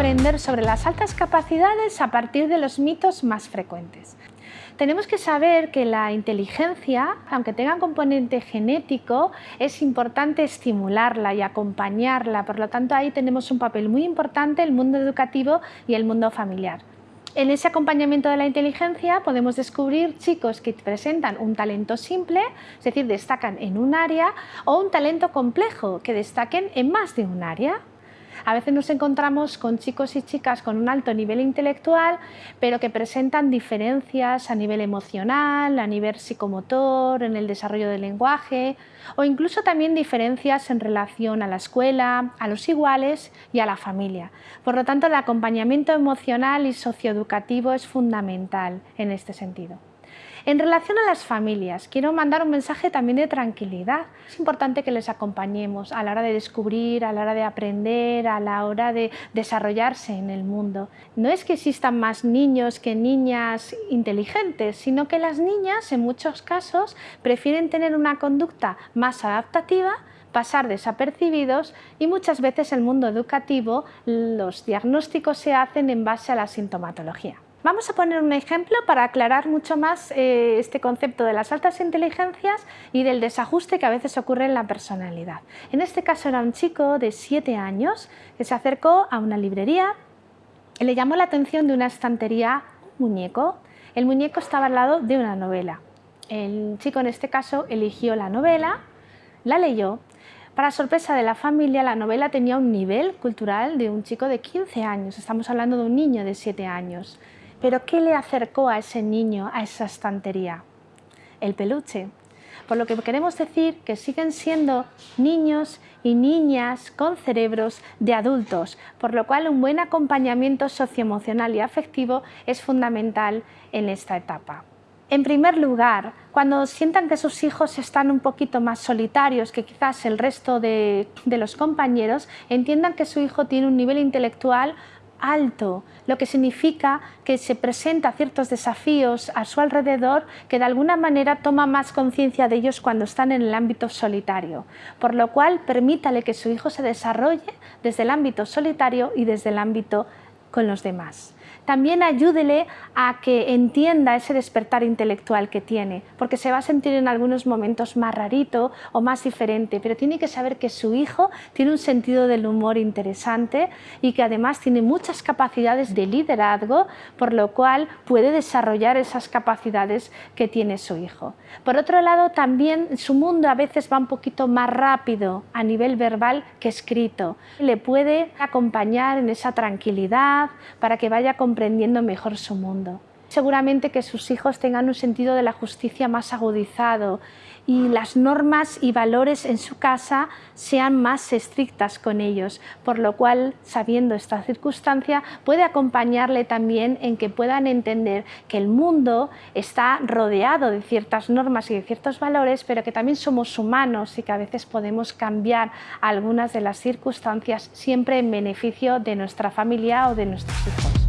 aprender sobre las altas capacidades a partir de los mitos más frecuentes. Tenemos que saber que la inteligencia, aunque tenga componente genético, es importante estimularla y acompañarla. Por lo tanto, ahí tenemos un papel muy importante el mundo educativo y el mundo familiar. En ese acompañamiento de la inteligencia podemos descubrir chicos que presentan un talento simple, es decir, destacan en un área, o un talento complejo, que destaquen en más de un área. A veces nos encontramos con chicos y chicas con un alto nivel intelectual, pero que presentan diferencias a nivel emocional, a nivel psicomotor, en el desarrollo del lenguaje, o incluso también diferencias en relación a la escuela, a los iguales y a la familia. Por lo tanto, el acompañamiento emocional y socioeducativo es fundamental en este sentido. En relación a las familias, quiero mandar un mensaje también de tranquilidad. Es importante que les acompañemos a la hora de descubrir, a la hora de aprender, a la hora de desarrollarse en el mundo. No es que existan más niños que niñas inteligentes, sino que las niñas en muchos casos prefieren tener una conducta más adaptativa pasar desapercibidos y muchas veces el mundo educativo los diagnósticos se hacen en base a la sintomatología. Vamos a poner un ejemplo para aclarar mucho más eh, este concepto de las altas inteligencias y del desajuste que a veces ocurre en la personalidad. En este caso era un chico de 7 años que se acercó a una librería y le llamó la atención de una estantería un muñeco. El muñeco estaba al lado de una novela. El chico en este caso eligió la novela, la leyó para sorpresa de la familia, la novela tenía un nivel cultural de un chico de 15 años, estamos hablando de un niño de 7 años. Pero ¿qué le acercó a ese niño a esa estantería? El peluche. Por lo que queremos decir que siguen siendo niños y niñas con cerebros de adultos, por lo cual un buen acompañamiento socioemocional y afectivo es fundamental en esta etapa. En primer lugar, cuando sientan que sus hijos están un poquito más solitarios que quizás el resto de, de los compañeros, entiendan que su hijo tiene un nivel intelectual alto, lo que significa que se presenta ciertos desafíos a su alrededor que de alguna manera toma más conciencia de ellos cuando están en el ámbito solitario, por lo cual permítale que su hijo se desarrolle desde el ámbito solitario y desde el ámbito con los demás también ayúdele a que entienda ese despertar intelectual que tiene, porque se va a sentir en algunos momentos más rarito o más diferente, pero tiene que saber que su hijo tiene un sentido del humor interesante y que además tiene muchas capacidades de liderazgo, por lo cual puede desarrollar esas capacidades que tiene su hijo. Por otro lado, también su mundo a veces va un poquito más rápido a nivel verbal que escrito. Le puede acompañar en esa tranquilidad para que vaya comprendiendo mejor su mundo. Seguramente que sus hijos tengan un sentido de la justicia más agudizado y las normas y valores en su casa sean más estrictas con ellos, por lo cual, sabiendo esta circunstancia, puede acompañarle también en que puedan entender que el mundo está rodeado de ciertas normas y de ciertos valores, pero que también somos humanos y que a veces podemos cambiar algunas de las circunstancias siempre en beneficio de nuestra familia o de nuestros hijos.